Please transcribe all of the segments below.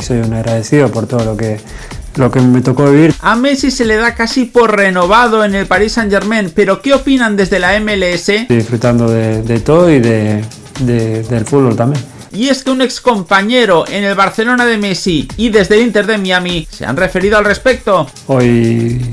Soy un agradecido por todo lo que, lo que me tocó vivir. A Messi se le da casi por renovado en el Paris Saint Germain, pero ¿qué opinan desde la MLS? Estoy disfrutando de, de todo y de, de, del fútbol también. Y es que un ex compañero en el Barcelona de Messi y desde el Inter de Miami se han referido al respecto. Hoy,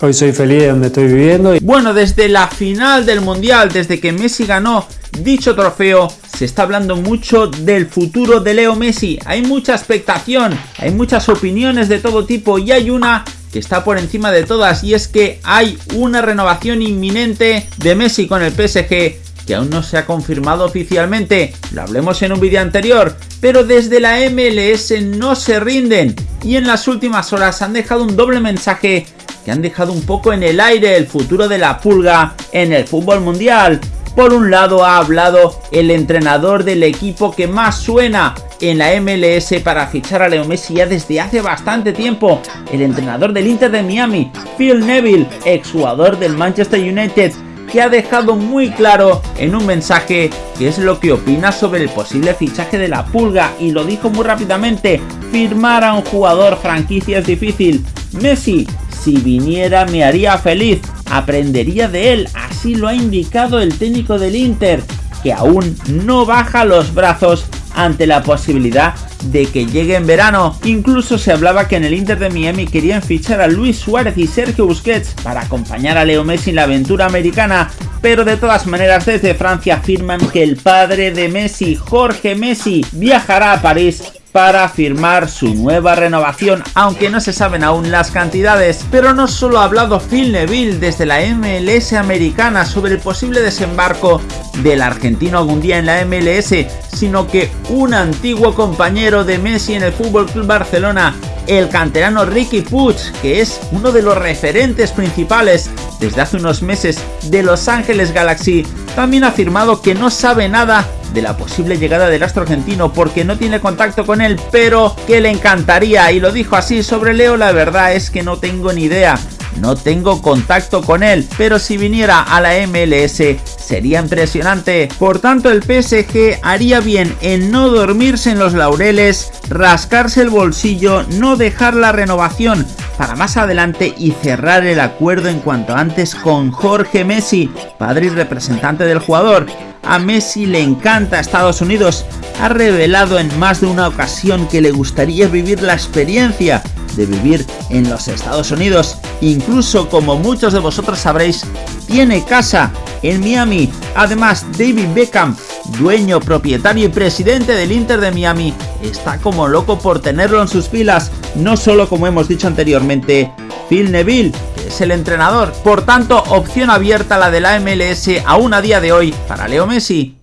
hoy soy feliz de donde estoy viviendo. Bueno, desde la final del Mundial, desde que Messi ganó dicho trofeo, se está hablando mucho del futuro de Leo Messi. Hay mucha expectación, hay muchas opiniones de todo tipo y hay una que está por encima de todas y es que hay una renovación inminente de Messi con el PSG que aún no se ha confirmado oficialmente, lo hablemos en un vídeo anterior, pero desde la MLS no se rinden y en las últimas horas han dejado un doble mensaje han dejado un poco en el aire el futuro de la pulga en el fútbol mundial. Por un lado ha hablado el entrenador del equipo que más suena en la MLS para fichar a Leo Messi ya desde hace bastante tiempo, el entrenador del Inter de Miami, Phil Neville, exjugador del Manchester United, que ha dejado muy claro en un mensaje que es lo que opina sobre el posible fichaje de la pulga y lo dijo muy rápidamente, firmar a un jugador franquicia es difícil, Messi si viniera me haría feliz, aprendería de él, así lo ha indicado el técnico del Inter, que aún no baja los brazos ante la posibilidad de que llegue en verano. Incluso se hablaba que en el Inter de Miami querían fichar a Luis Suárez y Sergio Busquets para acompañar a Leo Messi en la aventura americana, pero de todas maneras desde Francia afirman que el padre de Messi, Jorge Messi, viajará a París para firmar su nueva renovación, aunque no se saben aún las cantidades. Pero no solo ha hablado Phil Neville desde la MLS americana sobre el posible desembarco del argentino algún día en la MLS, sino que un antiguo compañero de Messi en el Club Barcelona, el canterano Ricky Puig, que es uno de los referentes principales desde hace unos meses de Los Ángeles Galaxy, también ha afirmado que no sabe nada de la posible llegada del astro argentino porque no tiene contacto con él, pero que le encantaría y lo dijo así sobre Leo, la verdad es que no tengo ni idea. No tengo contacto con él, pero si viniera a la MLS sería impresionante. Por tanto, el PSG haría bien en no dormirse en los laureles, rascarse el bolsillo, no dejar la renovación para más adelante y cerrar el acuerdo en cuanto antes con Jorge Messi, padre y representante del jugador. A Messi le encanta Estados Unidos, ha revelado en más de una ocasión que le gustaría vivir la experiencia de vivir en los Estados Unidos. Incluso como muchos de vosotros sabréis, tiene casa en Miami. Además, David Beckham, dueño, propietario y presidente del Inter de Miami, está como loco por tenerlo en sus filas. No solo como hemos dicho anteriormente, Phil Neville, es el entrenador. Por tanto, opción abierta la de la MLS aún a día de hoy para Leo Messi.